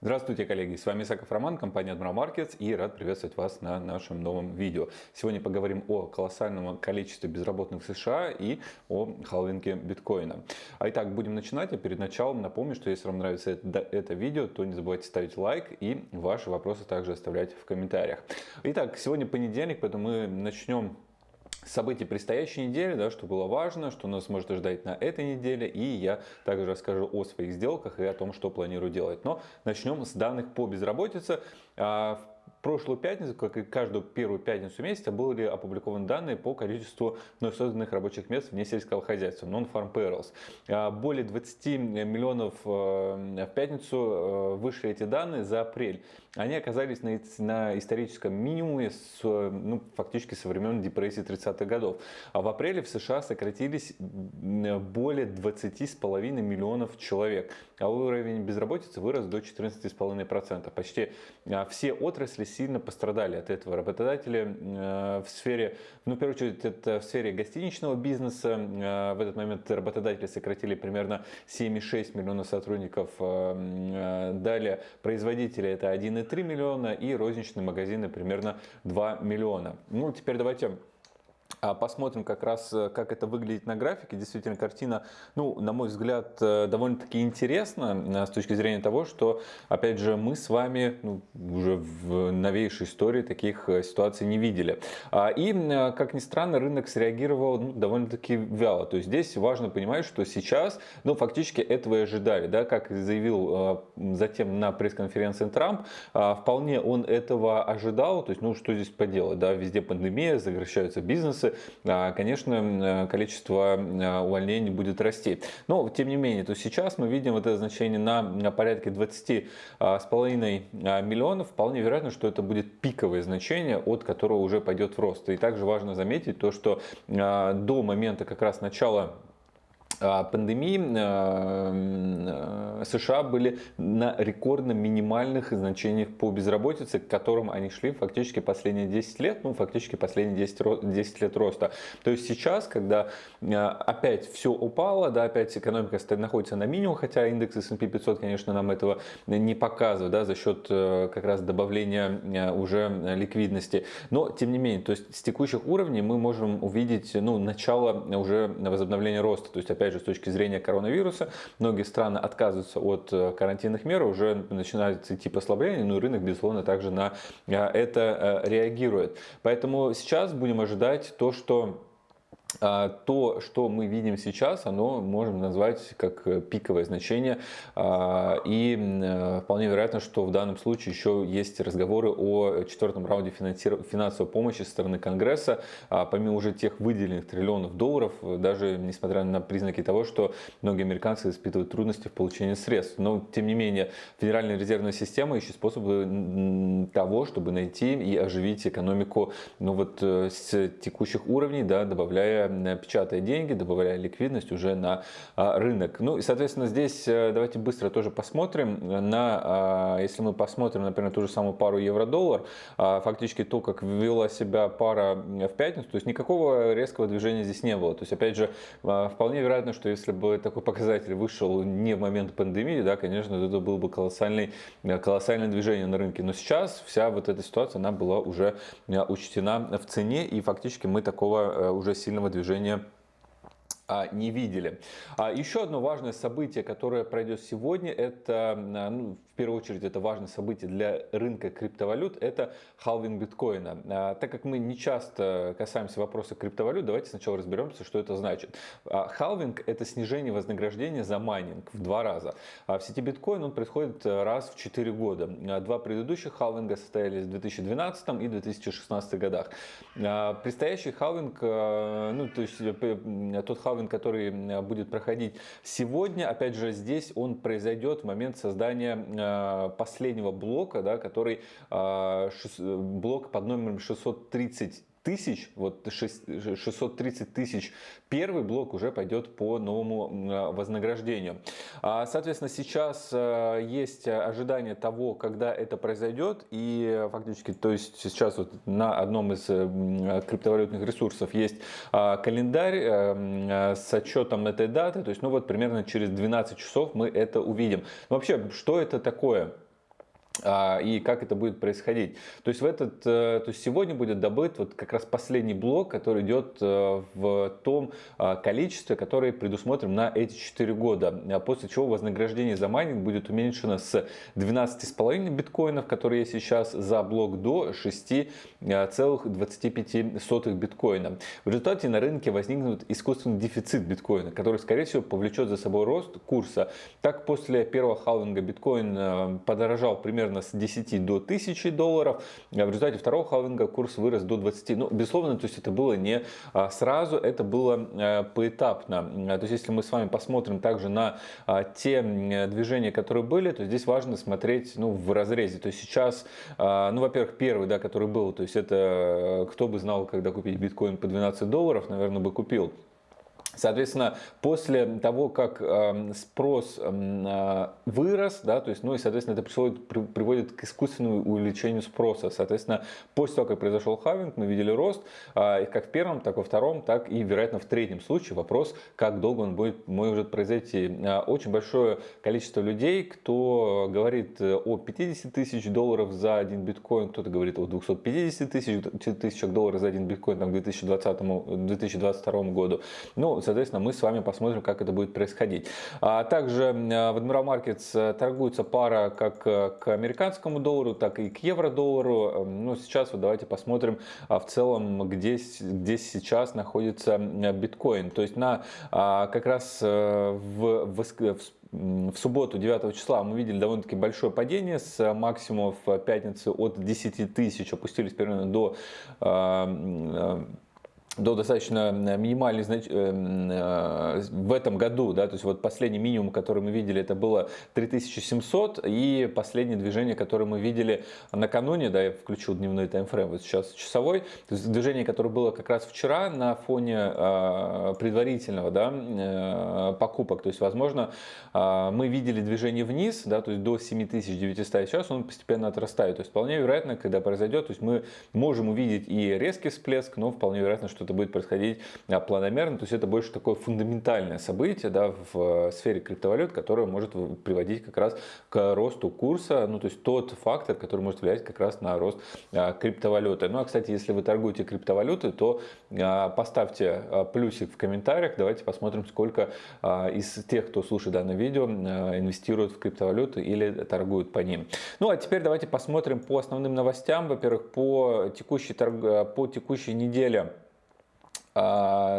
Здравствуйте, коллеги! С вами Исаков Роман, компания Admiral Markets и рад приветствовать вас на нашем новом видео. Сегодня поговорим о колоссальном количестве безработных в США и о халвинге биткоина. А итак, будем начинать. А перед началом напомню, что если вам нравится это, это видео, то не забывайте ставить лайк и ваши вопросы также оставлять в комментариях. Итак, сегодня понедельник, поэтому мы начнем событий предстоящей недели, да, что было важно, что нас может ждать на этой неделе. И я также расскажу о своих сделках и о том, что планирую делать. Но начнем с данных по безработице. А, прошлую пятницу, как и каждую первую пятницу месяца, были опубликованы данные по количеству вновь созданных рабочих мест вне сельского хозяйства, non-farm payrolls. А, более 20 миллионов э, в пятницу э, вышли эти данные за апрель. Они оказались на, на историческом минимуме с, ну, фактически со времен депрессии 30-х годов. А в апреле в США сократились более 20,5 миллионов человек. А уровень безработицы вырос до 14,5%. Почти а, все отрасли сильно пострадали от этого. Работодатели э, в сфере, ну, в первую очередь, это в сфере гостиничного бизнеса. Э, в этот момент работодатели сократили примерно 7,6 миллионов сотрудников. Э, далее производители это 1,3 миллиона и розничные магазины примерно 2 миллиона. Ну, теперь давайте посмотрим как раз, э, как это выглядит на графике. Действительно, картина, ну, на мой взгляд, э, довольно-таки интересна э, с точки зрения того, что, опять же, мы с вами ну, уже в новейшей истории таких ситуаций не видели. А, и, как ни странно, рынок среагировал ну, довольно-таки вяло. То есть здесь важно понимать, что сейчас, ну, фактически этого и ожидали. Да, как заявил затем на пресс-конференции Трамп, а, вполне он этого ожидал. То есть, ну, что здесь поделать, да, везде пандемия, сокращаются бизнесы, бизнесы, а, конечно, количество а, увольнений будет расти. Но, тем не менее, то сейчас мы видим вот это значение на порядке 20 а, половиной миллионов. Вполне вероятно, что это будет пиковое значение, от которого уже пойдет в рост. И также важно заметить то, что до момента как раз начала а, пандемии э, э, США были на рекордно минимальных значениях по безработице, к которым они шли фактически последние 10 лет, ну фактически последние 10, 10 лет роста. То есть сейчас, когда э, опять все упало, да, опять экономика находится на минимум, хотя индекс S&P 500, конечно, нам этого не показывает, да, за счет как раз добавления уже ликвидности. Но, тем не менее, то есть с текущих уровней мы можем увидеть, ну, начало уже возобновления роста. То есть, опять опять же, с точки зрения коронавируса, многие страны отказываются от э, карантинных мер, уже начинает идти послабление, но и рынок, безусловно, также на э, это э, реагирует. Поэтому сейчас будем ожидать то, что то, что мы видим сейчас, оно можем назвать как э, пиковое значение. А, и э, вполне вероятно, что в данном случае еще есть разговоры о четвертом раунде финансовой помощи со стороны Конгресса. А, помимо уже тех выделенных триллионов долларов, даже несмотря на признаки того, что многие американцы испытывают трудности в получении средств. Но, тем не менее, Федеральная резервная система ищет способы того, чтобы найти и оживить экономику ну, вот, э, с текущих уровней, да, добавляя печатая деньги, добавляя ликвидность уже на а, рынок. Ну и, соответственно, здесь э, давайте быстро тоже посмотрим на, а, если мы посмотрим, например, ту же самую пару евро-доллар, а, фактически то, как вела себя пара в пятницу, то есть никакого резкого движения здесь не было. То есть, опять же, вполне вероятно, что если бы такой показатель вышел не в момент пандемии, да, конечно, это было бы колоссальный, колоссальное движение на рынке. Но сейчас вся вот эта ситуация, она была уже учтена в цене, и фактически мы такого э, уже сильного движения а, не видели. А еще одно важное событие, которое пройдет сегодня, это, а, ну, первую очередь, это важное событие для рынка криптовалют, это халвинг биткоина. Так как мы не часто касаемся вопроса криптовалют, давайте сначала разберемся, что это значит. Халвинг – это снижение вознаграждения за майнинг в два раза. В сети биткоин он происходит раз в 4 года. Два предыдущих халвинга состоялись в 2012 и 2016 годах. Предстоящий халвинг, ну, то есть э, тот халвинг, который будет проходить сегодня, опять же, здесь он произойдет в момент создания э, последнего блока, да, который э, блок под номером 630 тысяч, вот 630 тысяч, первый блок уже пойдет по новому вознаграждению. А, соответственно, сейчас э, есть ожидание того, когда это произойдет, и фактически, то есть сейчас вот на одном из э, криптовалютных ресурсов есть а, календарь э, с отчетом этой даты, то есть, ну вот примерно через 12 часов мы это увидим. Вообще, что это такое? А, и как это будет происходить. То есть, в этот, э, то есть сегодня будет добыт вот как раз последний блок, который идет э, в том а, количестве, которое предусмотрим на эти 4 года. А после чего вознаграждение за майнинг будет уменьшено с 12,5 биткоинов, которые есть сейчас за блок, до 6,25 биткоина. В результате на рынке возникнет искусственный дефицит биткоина, который, скорее всего, повлечет за собой рост курса. Так, после первого халвинга биткоин э, подорожал примерно примерно с 10 до 1000 долларов. А в результате второго халвинга курс вырос до 20. Ну, безусловно, то есть это было не а, сразу, это было э, поэтапно. То есть если мы с вами посмотрим также на а, те движения, которые были, то здесь важно смотреть ну, в разрезе. То есть сейчас, ну, во-первых, первый, да, который был, то есть это кто бы знал, когда купить биткоин по 12 долларов, наверное, бы купил. Соответственно, после того, как э, спрос э, вырос, да, то есть, ну и, соответственно, это приводит, к искусственному увеличению спроса. Соответственно, после того, как произошел хавинг, мы видели рост, э, как в первом, так и во втором, так и, вероятно, в третьем случае. Вопрос, как долго он будет, может произойти. Э, очень большое количество людей, кто говорит о 50 тысяч долларов за один биткоин, кто-то говорит о 250 тысяч, долларов за один биткоин там, к 2020, 2022 году. Ну, соответственно, мы с вами посмотрим, как это будет происходить. А также в Admiral Markets э, торгуется пара как э, к американскому доллару, так и к евро-доллару. Эм, ну, сейчас вот давайте посмотрим а, в целом, где, где сейчас находится биткоин. То есть на а, как раз э, в, в, в субботу 9 числа мы видели довольно-таки большое падение с максимумов пятницы от 10 тысяч, опустились примерно до до достаточно э, минимальный знач... Э, э, в этом году, да, то есть вот последний минимум, который мы видели, это было 3700, и последнее движение, которое мы видели накануне, да, я включил дневной таймфрейм, вот сейчас часовой, то есть движение, которое было как раз вчера на фоне предварительного, да, покупок, то есть, возможно, мы видели движение вниз, да, то есть до 7900, сейчас он постепенно отрастает, то есть вполне вероятно, когда произойдет, то есть мы можем увидеть и резкий всплеск, но вполне вероятно, что это будет происходить а, планомерно, то есть это больше такое фундаментальное событие да, в э, сфере криптовалют, которое может приводить как раз к росту курса, ну то есть тот фактор, который может влиять как раз на рост а, криптовалюты. Ну а кстати, если вы торгуете криптовалютой, то а, поставьте плюсик в комментариях, давайте посмотрим, сколько из тех, кто слушает данное видео, инвестируют в криптовалюты или торгуют по ним. Ну а теперь давайте посмотрим по основным новостям. Во-первых, по текущей, торг... по текущей неделе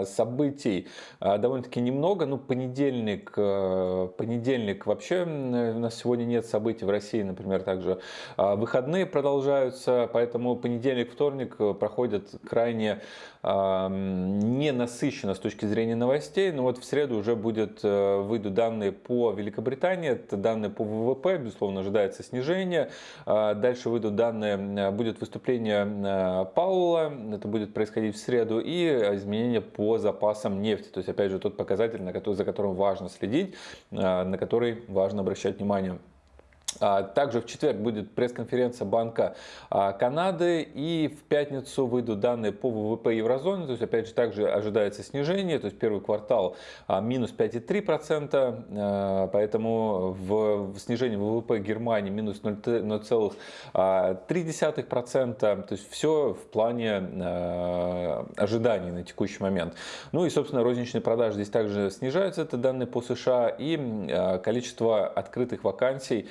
событий а, довольно-таки немного. Ну, понедельник, э, понедельник вообще у нас сегодня нет событий в России, например, также а, выходные продолжаются, поэтому понедельник, вторник э, проходят крайне не насыщенно с точки зрения новостей, но вот в среду уже будет, э, выйдут данные по Великобритании, это данные по ВВП, безусловно, ожидается снижение. Дальше выйдут данные, будет выступление Паула, это будет происходить в среду, и изменения по запасам нефти. То есть, опять же, тот показатель, за которым важно следить, а, на который важно обращать внимание. А, также в четверг будет пресс-конференция Банка а, Канады и в пятницу выйдут данные по ВВП еврозоны. То есть опять же также ожидается снижение. То есть первый квартал а, минус 5,3%. Поэтому в снижении ВВП Германии минус 0,3%. То есть все в плане ожиданий на текущий момент. Ну и собственно розничные продажи здесь также снижаются. Это данные по США. И количество открытых вакансий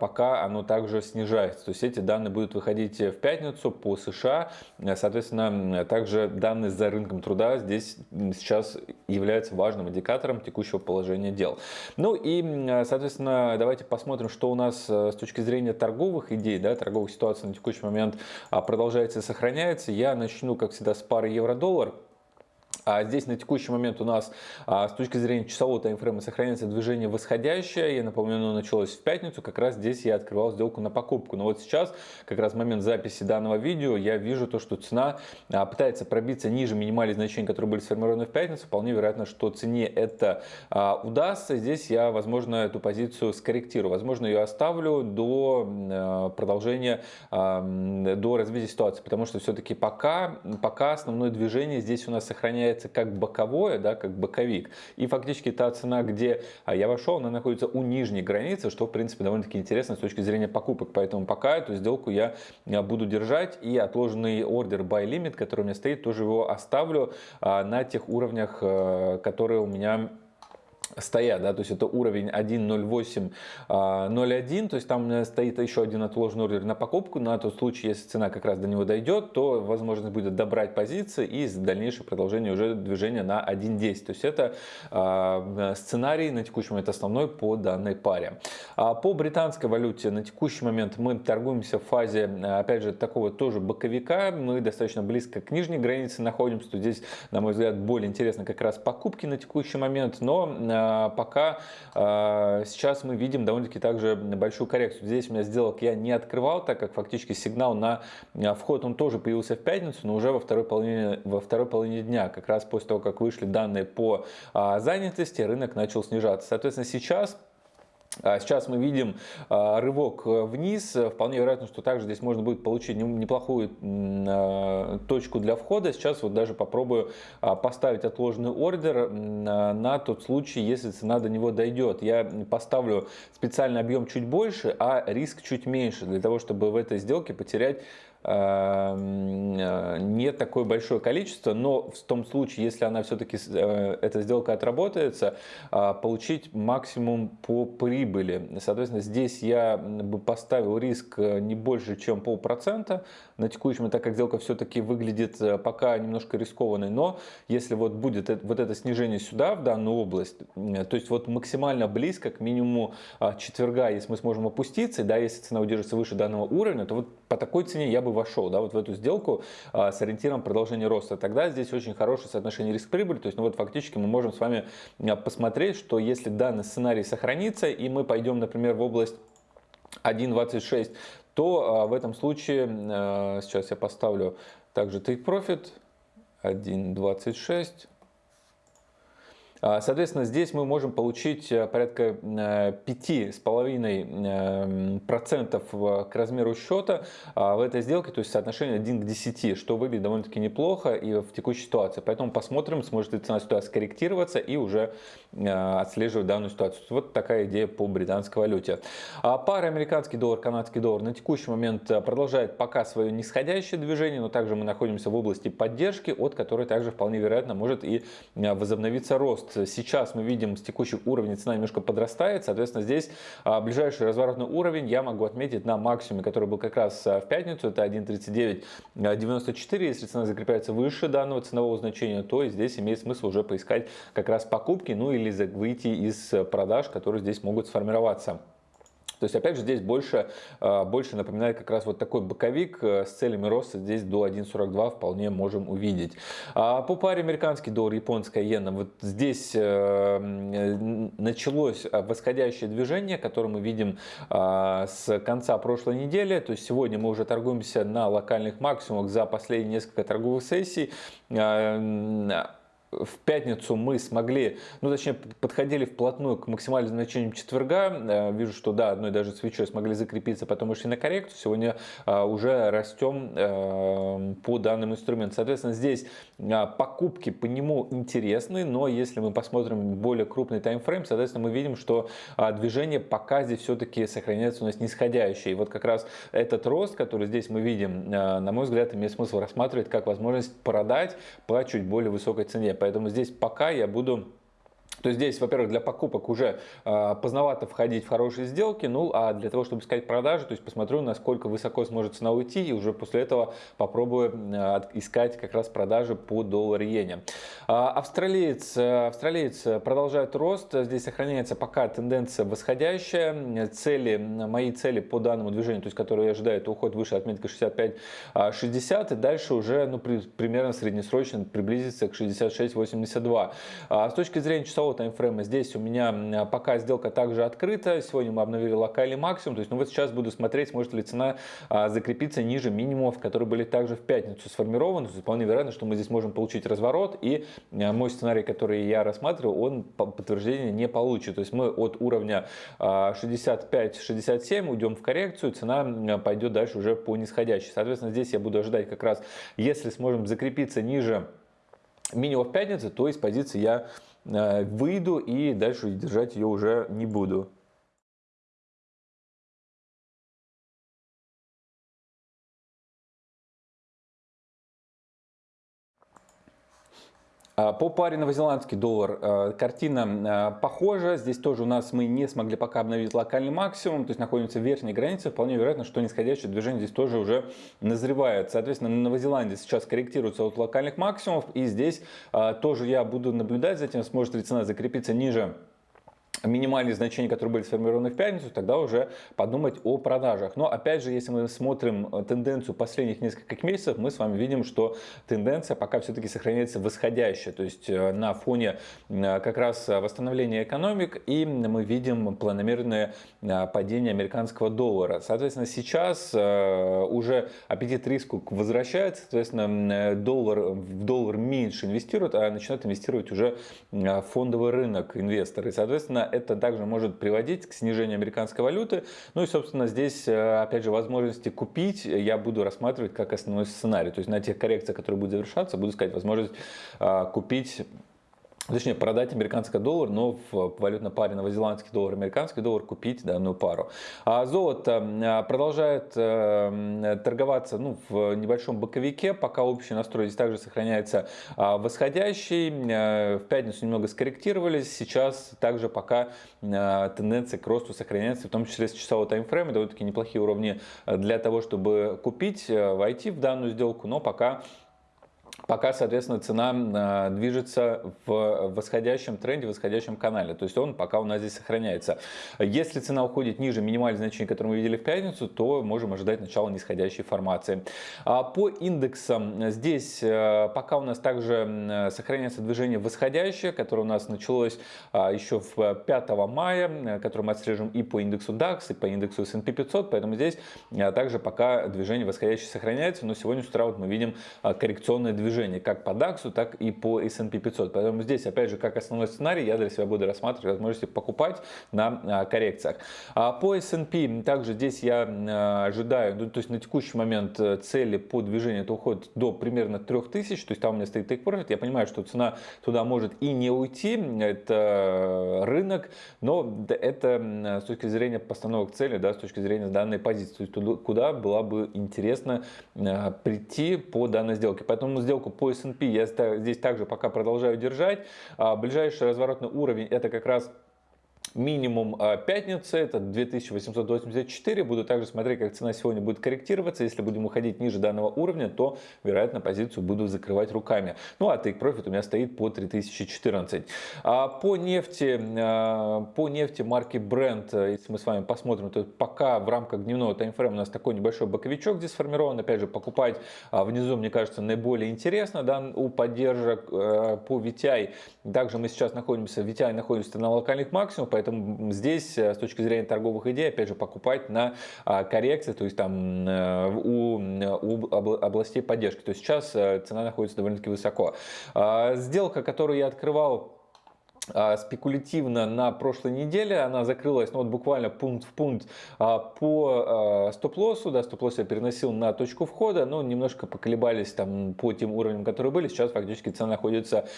пока оно также снижается. То есть эти данные будут выходить в пятницу по США. Соответственно, также данные за рынком труда здесь сейчас являются важным индикатором текущего положения дел. Ну и, соответственно, давайте посмотрим, что у нас э, с точки зрения торговых идей, да, торговых ситуаций на текущий момент а, продолжается и сохраняется. Я начну, как всегда, с пары евро-доллар. А здесь на текущий момент у нас а, с точки зрения часового таймфрейма сохраняется движение восходящее. Я напомню, оно началось в пятницу. Как раз здесь я открывал сделку на покупку. Но вот сейчас, как раз в момент записи данного видео, я вижу то, что цена а, пытается пробиться ниже минимальных значений, которые были сформированы в пятницу. Вполне вероятно, что цене это а, удастся. Здесь я, возможно, эту позицию скорректирую. Возможно, ее оставлю до продолжения, до развития ситуации. Потому что все-таки пока, пока основное движение здесь у нас сохраняется является как боковое, да, как боковик. И фактически та цена, где я вошел, она находится у нижней границы, что в принципе довольно-таки интересно с точки зрения покупок. Поэтому пока эту сделку я буду держать и отложенный ордер buy limit, который у меня стоит, тоже его оставлю на тех уровнях, которые у меня стоят, да, то есть это уровень 1.08.01, а, то есть там стоит еще один отложенный ордер на покупку, на тот случай, если цена как раз до него дойдет, то возможность будет добрать позиции и дальнейшее продолжение уже движения на 1.10, то есть это э, сценарий на текущий момент основной по данной паре. А по британской валюте на текущий момент мы торгуемся в фазе, опять же, такого тоже боковика, мы достаточно близко к нижней границе находимся, то здесь, на мой взгляд, более интересно как раз покупки на текущий момент, но а, пока а, сейчас мы видим довольно-таки также большую коррекцию. Здесь у меня сделок я не открывал, так как фактически сигнал на а, вход он тоже появился в пятницу, но уже во второй половине, во второй половине дня, как раз после того, как вышли данные по занятости, рынок начал снижаться. Соответственно, сейчас а сейчас мы видим а, рывок вниз. Вполне вероятно, что также здесь можно будет получить неплохую а, точку для входа. Сейчас вот даже попробую поставить отложенный ордер на тот случай, если цена до него дойдет. Я поставлю специальный объем чуть больше, а риск чуть меньше, для того, чтобы в этой сделке потерять э, не такое большое количество, но в том случае, если она все-таки, э, эта сделка отработается, э, получить максимум по прибыли. Соответственно, здесь я бы поставил риск не больше, чем полпроцента на текущем, так как сделка все-таки выглядит пока немножко рискованной, но если вот будет вот это снижение сюда, в данную область, то есть вот максимально близко к минимуму четверга, если мы сможем опуститься, да, если цена удержится выше данного уровня, то вот по такой цене я бы вошел да, вот в эту сделку а, с ориентиром продолжения роста, тогда здесь очень хорошее соотношение риск-прибыль. То есть, ну вот фактически мы можем с вами а, посмотреть, что если данный сценарий сохранится, и мы пойдем, например, в область 1.26, то а, в этом случае, сейчас я поставлю также take profit 1.26, а, соответственно, здесь мы можем получить э, порядка 5,5% э, к размеру счета а, в этой сделке, то есть соотношение 1 к 10, что выглядит довольно-таки неплохо и в текущей ситуации. Поэтому посмотрим, сможет ли цена сюда скорректироваться и уже э, отслеживать данную ситуацию. Вот такая идея по британской валюте. А пара американский доллар, канадский доллар на текущий момент продолжает пока свое нисходящее движение, но также мы находимся в области поддержки, от которой также вполне вероятно может и возобновиться рост сейчас мы видим с текущих уровней цена немножко подрастает, соответственно, здесь а, ближайший разворотный уровень я могу отметить на максимуме, который был как раз а, в пятницу, это 1.3994, если цена закрепляется выше данного ценового значения, то здесь имеет смысл уже поискать как раз покупки, ну или выйти из продаж, которые здесь могут сформироваться. То есть, опять же, здесь больше, а, больше напоминает как раз вот такой боковик э, с целями роста здесь до 1.42 вполне можем увидеть. А по паре американский доллар, японская иена, вот здесь э, началось восходящее движение, которое мы видим а, с конца прошлой недели. То есть, сегодня мы уже торгуемся на локальных максимумах за последние несколько торговых сессий а, в пятницу мы смогли, ну точнее подходили вплотную к максимальным значениям четверга. Э, вижу, что да, одной даже свечой смогли закрепиться, потом вышли на коррекцию. Сегодня э, уже растем э, по данным инструментам. Соответственно, здесь покупки по нему интересны, но если мы посмотрим более крупный таймфрейм, соответственно, мы видим, что движение пока здесь все-таки сохраняется у нас нисходящее. И вот как раз этот рост, который здесь мы видим, на мой взгляд, имеет смысл рассматривать как возможность продать по чуть более высокой цене. Поэтому здесь пока я буду то есть здесь, во-первых, для покупок уже э, поздновато входить в хорошие сделки, ну а для того, чтобы искать продажи, то есть посмотрю, насколько высоко сможет цена уйти, и уже после этого попробую э, искать как раз продажи по доллар-иене. Э, австралиец, австралиец продолжает рост, здесь сохраняется пока тенденция восходящая, цели, мои цели по данному движению, то есть которые я ожидаю, это уход выше отметки 65-60, и дальше уже ну, при, примерно среднесрочно приблизиться к 66-82. А с точки зрения часового часового таймфрейма здесь у меня пока сделка также открыта. Сегодня мы обновили локальный максимум. То есть, ну вот сейчас буду смотреть, сможет ли цена а, закрепиться ниже минимумов, которые были также в пятницу сформированы. То есть, вполне вероятно, что мы здесь можем получить разворот. И а, мой сценарий, который я рассматриваю, он подтверждения не получит. То есть, мы от уровня 65-67 а, уйдем в коррекцию, цена пойдет дальше уже по нисходящей. Соответственно, здесь я буду ожидать как раз, если сможем закрепиться ниже минимум в пятницу, то из позиции я выйду и дальше держать ее уже не буду. По паре новозеландский доллар а, картина а, похожа. Здесь тоже у нас мы не смогли пока обновить локальный максимум, то есть находимся в верхней границе. Вполне вероятно, что нисходящее движение здесь тоже уже назревает. Соответственно, на Новозеландии сейчас корректируется от локальных максимумов. И здесь тоже я буду наблюдать за тем, сможет ли цена закрепиться ниже минимальные значения, которые были сформированы в пятницу, тогда уже подумать о продажах. Но опять же, если мы смотрим э, тенденцию последних нескольких месяцев, мы с вами видим, что тенденция пока все-таки сохраняется восходящая. То есть э, на фоне э, как раз восстановления экономик и мы видим планомерное падение американского доллара. Соответственно, сейчас уже аппетит риску возвращается, соответственно, доллар, в доллар меньше инвестируют, а начинают инвестировать уже фондовый рынок инвесторы. соответственно, это также может приводить к снижению американской валюты. Ну и, собственно, здесь, э, опять же, возможности купить я буду рассматривать как основной сценарий. То есть на тех коррекциях, которые будут завершаться, буду искать возможность э, купить точнее продать американский доллар, но в валютной паре новозеландский доллар, американский доллар купить данную пару. А золото а, продолжает э, торговаться ну, в небольшом боковике, пока общий настрой здесь также сохраняется а, восходящий. Э, в пятницу немного скорректировались, сейчас также пока э, тенденция к росту сохраняется, в том числе с часового таймфрейма, довольно-таки неплохие уровни для того, чтобы купить, войти в данную сделку, но пока пока, соответственно, цена а, движется в восходящем тренде, в восходящем канале. То есть он пока у нас здесь сохраняется. Если цена уходит ниже минимальных значений, которые мы видели в пятницу, то можем ожидать начала нисходящей формации. А по индексам здесь э, пока у нас также сохраняется движение восходящее, которое у нас началось а, еще в 5 мая, которое мы отслеживаем и по индексу DAX, и по индексу S&P 500. Поэтому здесь также пока движение восходящее сохраняется. Но сегодня с утра вот мы видим коррекционное движение движение как по DAX, так и по S&P 500. Поэтому здесь, опять же, как основной сценарий, я для себя буду рассматривать возможности покупать на а, коррекциях. А по S&P также здесь я а, ожидаю, ну, то есть на текущий момент э, цели по движению это уходит до примерно 3000, то есть там у меня стоит take profit. Я понимаю, что цена туда может и не уйти, это рынок, но это с точки зрения постановок цели, да, с точки зрения данной позиции, то есть куда было бы интересно прийти по данной сделке. Поэтому сделку сделку по S&P я здесь также пока продолжаю держать. А, ближайший разворотный уровень это как раз минимум а, пятницы, это 2884. Буду также смотреть, как цена сегодня будет корректироваться. Если будем уходить ниже данного уровня, то, вероятно, позицию буду закрывать руками. Ну, а take profit у меня стоит по 3014. А по нефти, а, по нефти марки Brent, если мы с вами посмотрим, то пока в рамках дневного таймфрейма у нас такой небольшой боковичок здесь сформирован. Опять же, покупать а, внизу, мне кажется, наиболее интересно да, у поддержек по VTI. Также мы сейчас находимся, VTI находится на локальных максимумах, Поэтому здесь э, с точки зрения торговых идей, опять же, покупать на а, коррекции, то есть там э, у, у областей поддержки. То есть сейчас э, цена находится довольно-таки высоко. А, сделка, которую я открывал а, спекулятивно на прошлой неделе. Она закрылась ну, вот буквально пункт в пункт по стоп-лоссу. Да, стоп-лосс я переносил на точку входа, но немножко поколебались там по тем уровням, которые были. Сейчас фактически цена находится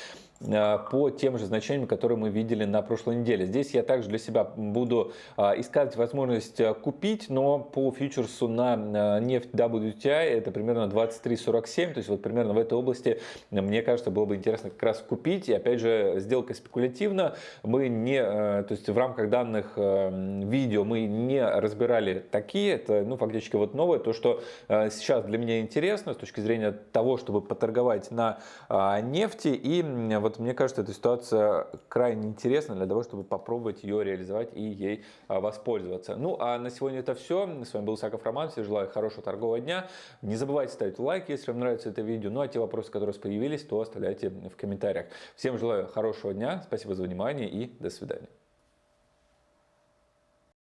по тем же значениям, которые мы видели на прошлой неделе. Здесь я также для себя буду искать возможность купить, но по фьючерсу на нефть WTI это примерно 23.47, то есть вот примерно в этой области мне кажется было бы интересно как раз купить. И опять же сделка спекулятивная оперативно. Мы не, э, то есть в рамках данных э, видео мы не разбирали такие, это ну, фактически вот новое, то, что э, сейчас для меня интересно с точки зрения того, чтобы поторговать на нефти. И вот мне кажется, эта ситуация крайне интересна для того, чтобы попробовать ее реализовать и ей воспользоваться. Ну а на сегодня это все. С вами был Саков Роман. Всем желаю хорошего торгового дня. Не забывайте ставить лайк, если вам нравится это видео. Ну а те вопросы, которые появились, то оставляйте в комментариях. Всем желаю хорошего дня. Спасибо за внимание и до свидания.